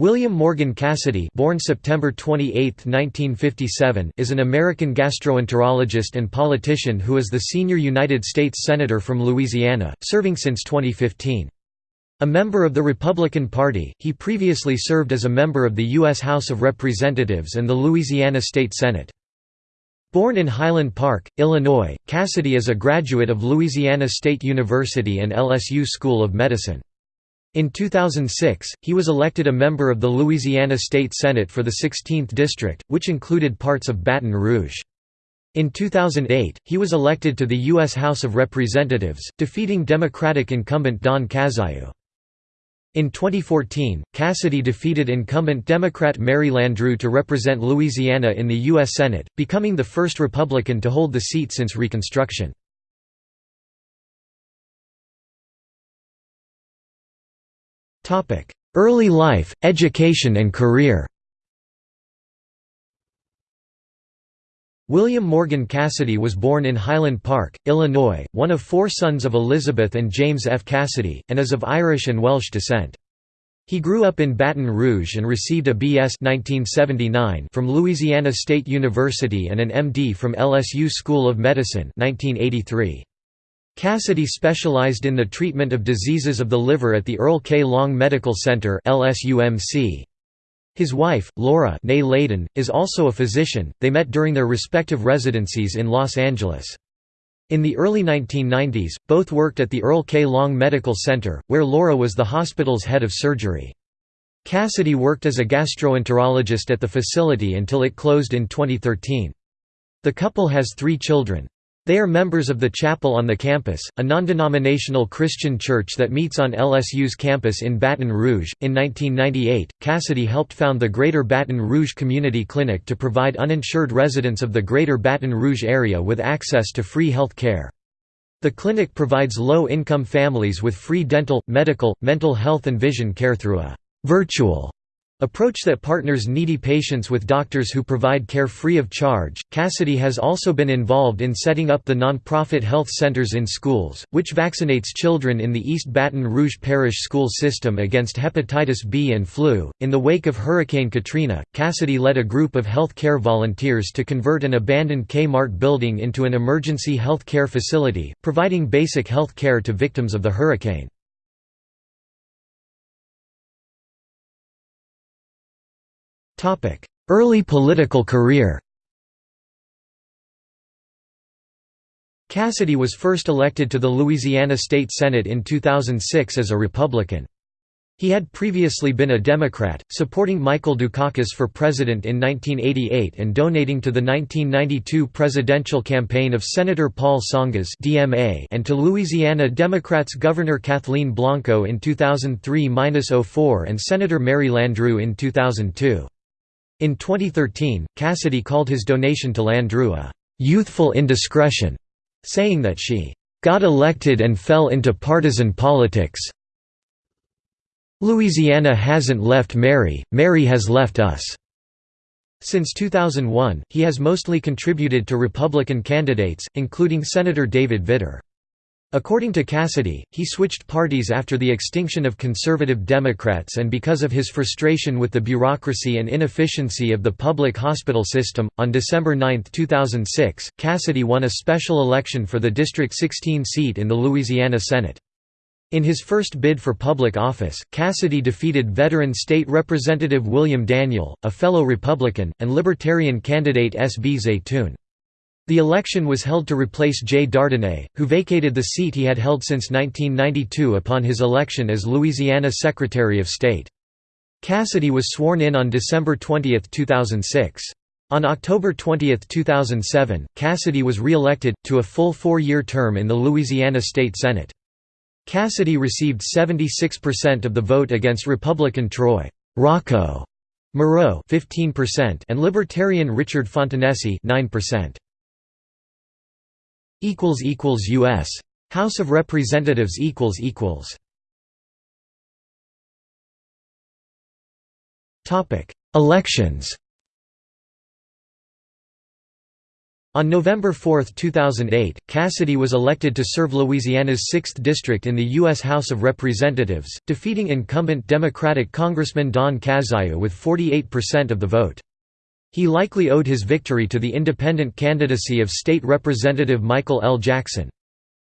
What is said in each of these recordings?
William Morgan Cassidy born September 28, 1957, is an American gastroenterologist and politician who is the senior United States Senator from Louisiana, serving since 2015. A member of the Republican Party, he previously served as a member of the U.S. House of Representatives and the Louisiana State Senate. Born in Highland Park, Illinois, Cassidy is a graduate of Louisiana State University and LSU School of Medicine. In 2006, he was elected a member of the Louisiana State Senate for the 16th District, which included parts of Baton Rouge. In 2008, he was elected to the U.S. House of Representatives, defeating Democratic incumbent Don Cazayoux. In 2014, Cassidy defeated incumbent Democrat Mary Landrieu to represent Louisiana in the U.S. Senate, becoming the first Republican to hold the seat since Reconstruction. Early life, education and career William Morgan Cassidy was born in Highland Park, Illinois, one of four sons of Elizabeth and James F. Cassidy, and is of Irish and Welsh descent. He grew up in Baton Rouge and received a B.S. 1979 from Louisiana State University and an M.D. from LSU School of Medicine 1983. Cassidy specialized in the treatment of diseases of the liver at the Earl K. Long Medical Center His wife, Laura Layden, is also a physician. They met during their respective residencies in Los Angeles. In the early 1990s, both worked at the Earl K. Long Medical Center, where Laura was the hospital's head of surgery. Cassidy worked as a gastroenterologist at the facility until it closed in 2013. The couple has three children. They are members of the Chapel on the Campus, a non-denominational Christian church that meets on LSU's campus in Baton Rouge. In 1998, Cassidy helped found the Greater Baton Rouge Community Clinic to provide uninsured residents of the Greater Baton Rouge area with access to free health care. The clinic provides low-income families with free dental, medical, mental health and vision care through a virtual Approach that partners needy patients with doctors who provide care free of charge. Cassidy has also been involved in setting up the nonprofit health centers in schools, which vaccinates children in the East Baton Rouge Parish school system against hepatitis B and flu. In the wake of Hurricane Katrina, Cassidy led a group of health care volunteers to convert an abandoned Kmart building into an emergency health care facility, providing basic health care to victims of the hurricane. Early political career Cassidy was first elected to the Louisiana State Senate in 2006 as a Republican. He had previously been a Democrat, supporting Michael Dukakis for president in 1988 and donating to the 1992 presidential campaign of Senator Paul Tsongas and to Louisiana Democrats Governor Kathleen Blanco in 2003–04 and Senator Mary Landrieu in 2002. In 2013, Cassidy called his donation to Landrieu a «youthful indiscretion», saying that she «got elected and fell into partisan politics Louisiana hasn't left Mary, Mary has left us». Since 2001, he has mostly contributed to Republican candidates, including Senator David Vitter. According to Cassidy, he switched parties after the extinction of conservative Democrats and because of his frustration with the bureaucracy and inefficiency of the public hospital system. On December 9, 2006, Cassidy won a special election for the District 16 seat in the Louisiana Senate. In his first bid for public office, Cassidy defeated veteran state representative William Daniel, a fellow Republican, and Libertarian candidate S. B. Zaytoun. The election was held to replace Jay Dardenne, who vacated the seat he had held since 1992 upon his election as Louisiana Secretary of State. Cassidy was sworn in on December 20, 2006. On October 20, 2007, Cassidy was re-elected, to a full four-year term in the Louisiana State Senate. Cassidy received 76% of the vote against Republican Troy Rocco Moreau 15% and Libertarian Richard Fontanesi 9%. U.S. House of Representatives equals equals Topic Elections On November 4, 2008, Cassidy was elected to serve Louisiana's 6th District in the U.S. House of Representatives, defeating incumbent Democratic Congressman Don Cazayoux with 48% of the vote. He likely owed his victory to the independent candidacy of State Representative Michael L. Jackson.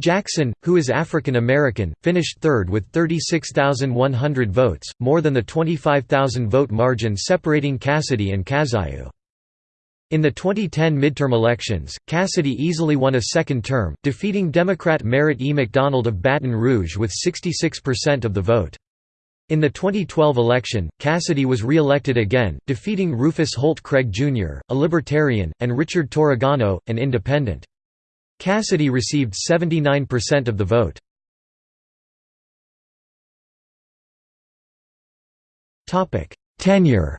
Jackson, who is African American, finished third with 36,100 votes, more than the 25,000 vote margin separating Cassidy and Cazayoux. In the 2010 midterm elections, Cassidy easily won a second term, defeating Democrat Merritt E. McDonald of Baton Rouge with 66% of the vote. In the 2012 election, Cassidy was re-elected again, defeating Rufus Holt Craig Jr., a Libertarian, and Richard Torregano, an Independent. Cassidy received 79% of the vote. Tenure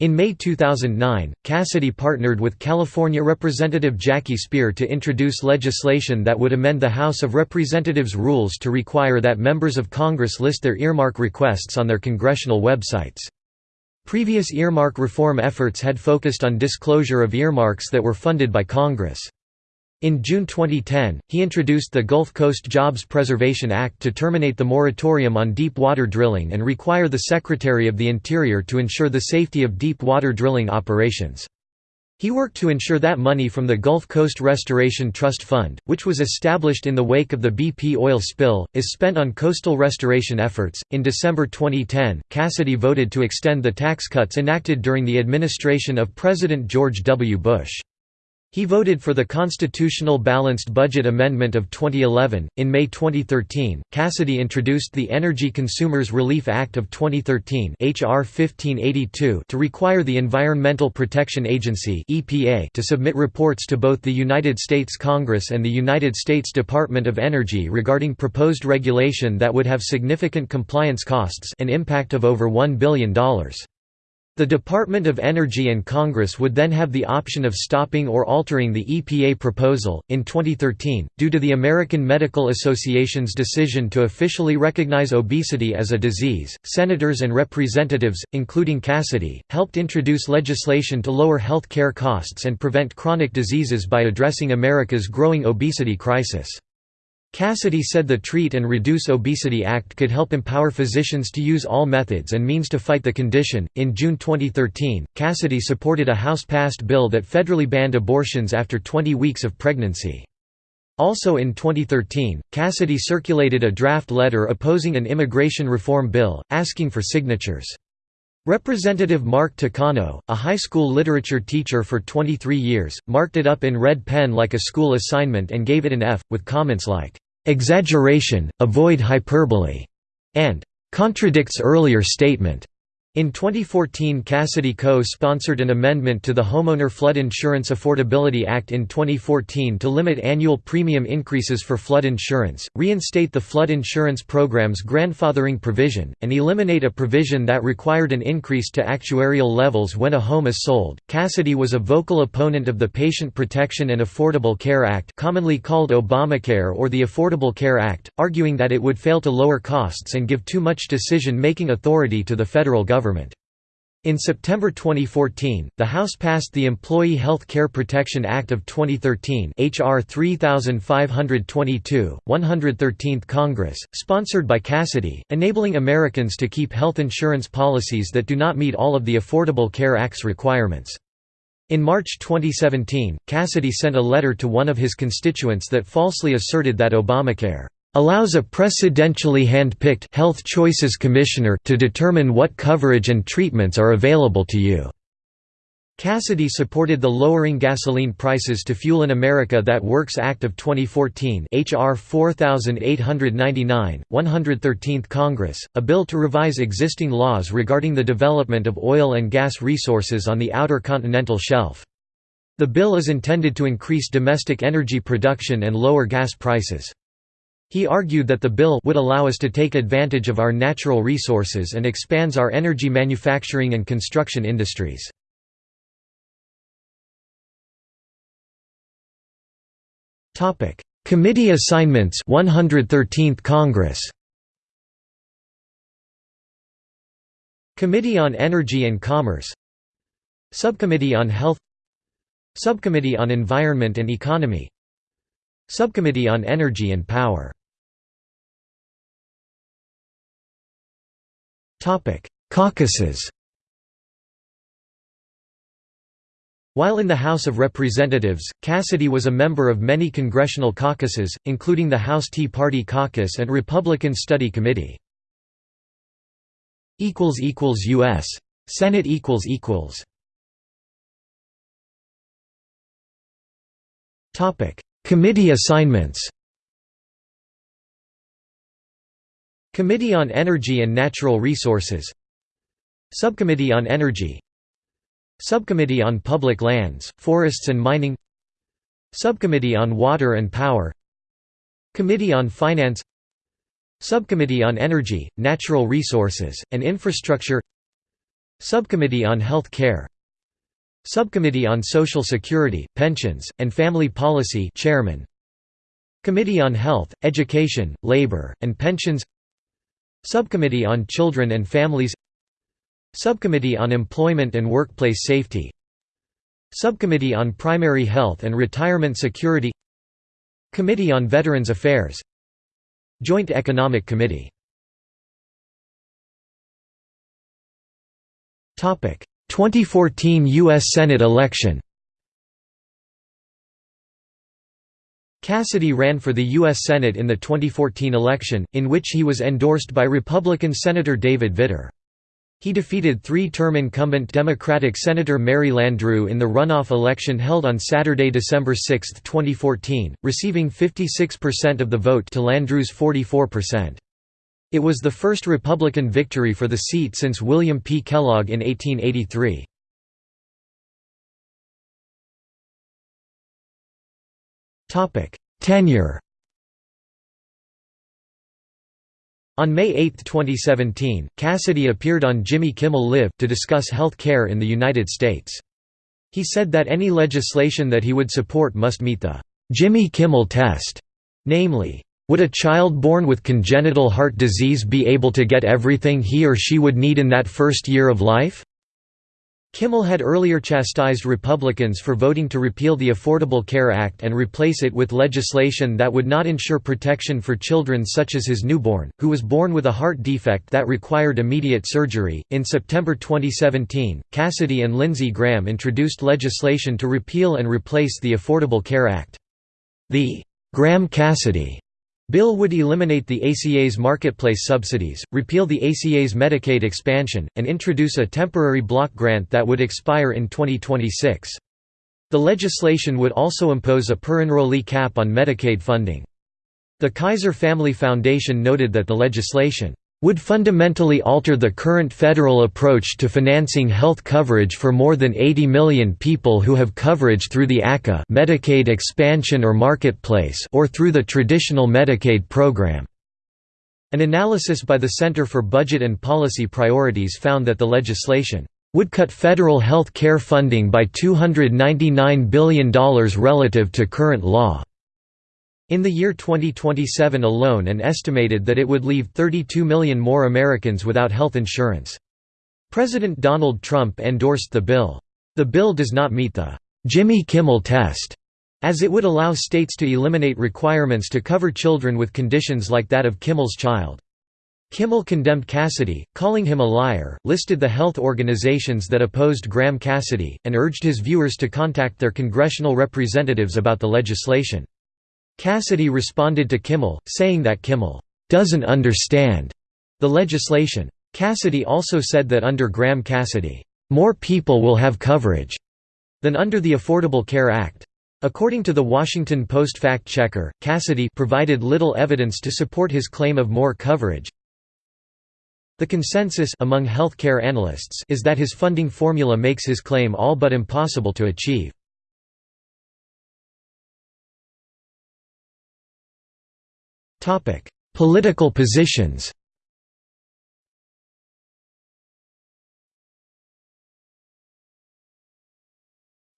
In May 2009, Cassidy partnered with California Representative Jackie Speier to introduce legislation that would amend the House of Representatives rules to require that members of Congress list their earmark requests on their congressional websites. Previous earmark reform efforts had focused on disclosure of earmarks that were funded by Congress. In June 2010, he introduced the Gulf Coast Jobs Preservation Act to terminate the moratorium on deep water drilling and require the Secretary of the Interior to ensure the safety of deep water drilling operations. He worked to ensure that money from the Gulf Coast Restoration Trust Fund, which was established in the wake of the BP oil spill, is spent on coastal restoration efforts. In December 2010, Cassidy voted to extend the tax cuts enacted during the administration of President George W. Bush. He voted for the Constitutional Balanced Budget Amendment of 2011. In May 2013, Cassidy introduced the Energy Consumers Relief Act of 2013 (HR 1582) to require the Environmental Protection Agency (EPA) to submit reports to both the United States Congress and the United States Department of Energy regarding proposed regulation that would have significant compliance costs, an impact of over $1 billion. The Department of Energy and Congress would then have the option of stopping or altering the EPA proposal. In 2013, due to the American Medical Association's decision to officially recognize obesity as a disease, senators and representatives, including Cassidy, helped introduce legislation to lower health care costs and prevent chronic diseases by addressing America's growing obesity crisis. Cassidy said the Treat and Reduce Obesity Act could help empower physicians to use all methods and means to fight the condition. In June 2013, Cassidy supported a House passed bill that federally banned abortions after 20 weeks of pregnancy. Also in 2013, Cassidy circulated a draft letter opposing an immigration reform bill, asking for signatures. Representative Mark Takano, a high school literature teacher for 23 years, marked it up in red pen like a school assignment and gave it an F, with comments like, "'exaggeration, avoid hyperbole' and "'contradicts earlier statement' In 2014 Cassidy co-sponsored an amendment to the Homeowner Flood Insurance Affordability Act in 2014 to limit annual premium increases for flood insurance, reinstate the flood insurance program's grandfathering provision, and eliminate a provision that required an increase to actuarial levels when a home is sold. Cassidy was a vocal opponent of the Patient Protection and Affordable Care Act, commonly called Obamacare or the Affordable Care Act, arguing that it would fail to lower costs and give too much decision-making authority to the federal government government. In September 2014, the House passed the Employee Health Care Protection Act of 2013 HR 3522, 113th Congress, sponsored by Cassidy, enabling Americans to keep health insurance policies that do not meet all of the Affordable Care Act's requirements. In March 2017, Cassidy sent a letter to one of his constituents that falsely asserted that Obamacare allows a presidentially hand-picked Health Choices Commissioner to determine what coverage and treatments are available to you." Cassidy supported the Lowering Gasoline Prices to Fuel in America That Works Act of 2014 HR 4899, 113th Congress, a bill to revise existing laws regarding the development of oil and gas resources on the outer continental shelf. The bill is intended to increase domestic energy production and lower gas prices. He argued that the bill would allow us to take advantage of our natural resources and expands our energy manufacturing and construction industries. Committee assignments 113th Congress. Committee on Energy and Commerce. Subcommittee on Health. Subcommittee on Environment and Economy. Subcommittee on Energy and Power Caucuses. While in the House of Representatives, Cassidy was a member of many congressional caucuses, including the House Tea Party Caucus and Republican Study Committee. equals equals U.S. Senate equals equals. Topic: Committee assignments Committee on Energy and Natural Resources. Subcommittee on Energy. Subcommittee on Public Lands, Forests and Mining. Subcommittee on Water and Power. Committee on Finance. Subcommittee on Energy, Natural Resources, and Infrastructure. Subcommittee on Health Care. Subcommittee on Social Security, Pensions, and Family Policy Chairman. Committee on Health, Education, Labor, and Pensions Subcommittee on Children and Families Subcommittee on Employment and Workplace Safety Subcommittee on Primary Health and Retirement Security Committee on Veterans Affairs Joint Economic Committee 2014 U.S. Senate election Cassidy ran for the U.S. Senate in the 2014 election, in which he was endorsed by Republican Senator David Vitter. He defeated three-term incumbent Democratic Senator Mary Landrieu in the runoff election held on Saturday, December 6, 2014, receiving 56% of the vote to Landrieu's 44%. It was the first Republican victory for the seat since William P. Kellogg in 1883. Tenure On May 8, 2017, Cassidy appeared on Jimmy Kimmel Live! to discuss health care in the United States. He said that any legislation that he would support must meet the Jimmy Kimmel test, namely, would a child born with congenital heart disease be able to get everything he or she would need in that first year of life? Kimmel had earlier chastised Republicans for voting to repeal the Affordable Care Act and replace it with legislation that would not ensure protection for children such as his newborn, who was born with a heart defect that required immediate surgery. In September 2017, Cassidy and Lindsey Graham introduced legislation to repeal and replace the Affordable Care Act. The Graham Cassidy Bill would eliminate the ACA's marketplace subsidies, repeal the ACA's Medicaid expansion, and introduce a temporary block grant that would expire in 2026. The legislation would also impose a per-enrollee cap on Medicaid funding. The Kaiser Family Foundation noted that the legislation would fundamentally alter the current federal approach to financing health coverage for more than 80 million people who have coverage through the ACA Medicaid expansion or marketplace or through the traditional Medicaid program. An analysis by the Center for Budget and Policy Priorities found that the legislation would cut federal health care funding by $299 billion relative to current law. In the year 2027 alone and estimated that it would leave 32 million more Americans without health insurance. President Donald Trump endorsed the bill. The bill does not meet the Jimmy Kimmel test, as it would allow states to eliminate requirements to cover children with conditions like that of Kimmel's child. Kimmel condemned Cassidy, calling him a liar, listed the health organizations that opposed Graham Cassidy, and urged his viewers to contact their congressional representatives about the legislation. Cassidy responded to Kimmel, saying that Kimmel doesn't understand the legislation. Cassidy also said that under Graham Cassidy, more people will have coverage than under the Affordable Care Act. According to the Washington Post fact-checker, Cassidy provided little evidence to support his claim of more coverage. The consensus among healthcare analysts is that his funding formula makes his claim all but impossible to achieve. Topic: Political positions.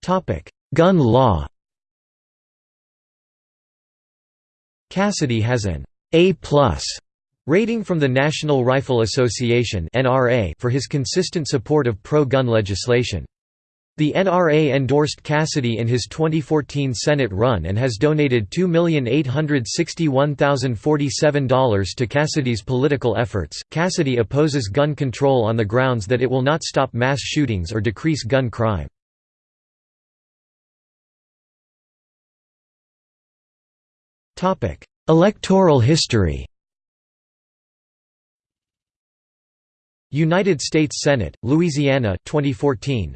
Topic: Gun law. Cassidy has an A+ rating from the National Rifle Association (NRA) for his consistent support of pro-gun legislation. The NRA endorsed Cassidy in his 2014 Senate run and has donated $2,861,047 to Cassidy's political efforts. Cassidy opposes gun control on the grounds that it will not stop mass shootings or decrease gun crime. Topic: Electoral history. United States Senate, Louisiana 2014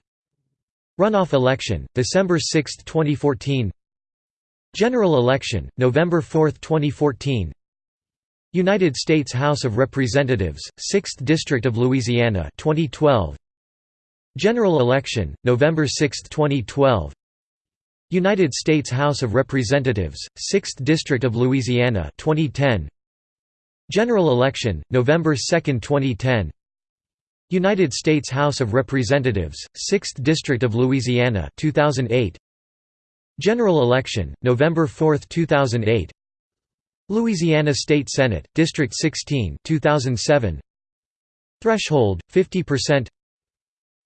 Runoff election, December 6, 2014 General election, November 4, 2014 United States House of Representatives, 6th District of Louisiana 2012 General election, November 6, 2012 United States House of Representatives, 6th District of Louisiana 2010 General election, November 2, 2010 United States House of Representatives, 6th District of Louisiana 2008 General election, November 4, 2008 Louisiana State Senate, District 16 2007 Threshold, 50%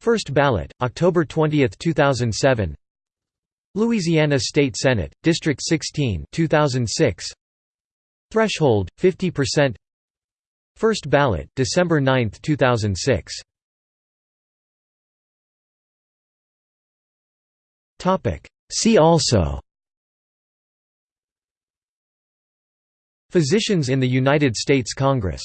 First ballot, October 20, 2007 Louisiana State Senate, District 16 2006 Threshold, 50% First ballot, December 9, 2006. Topic. See also. Physicians in the United States Congress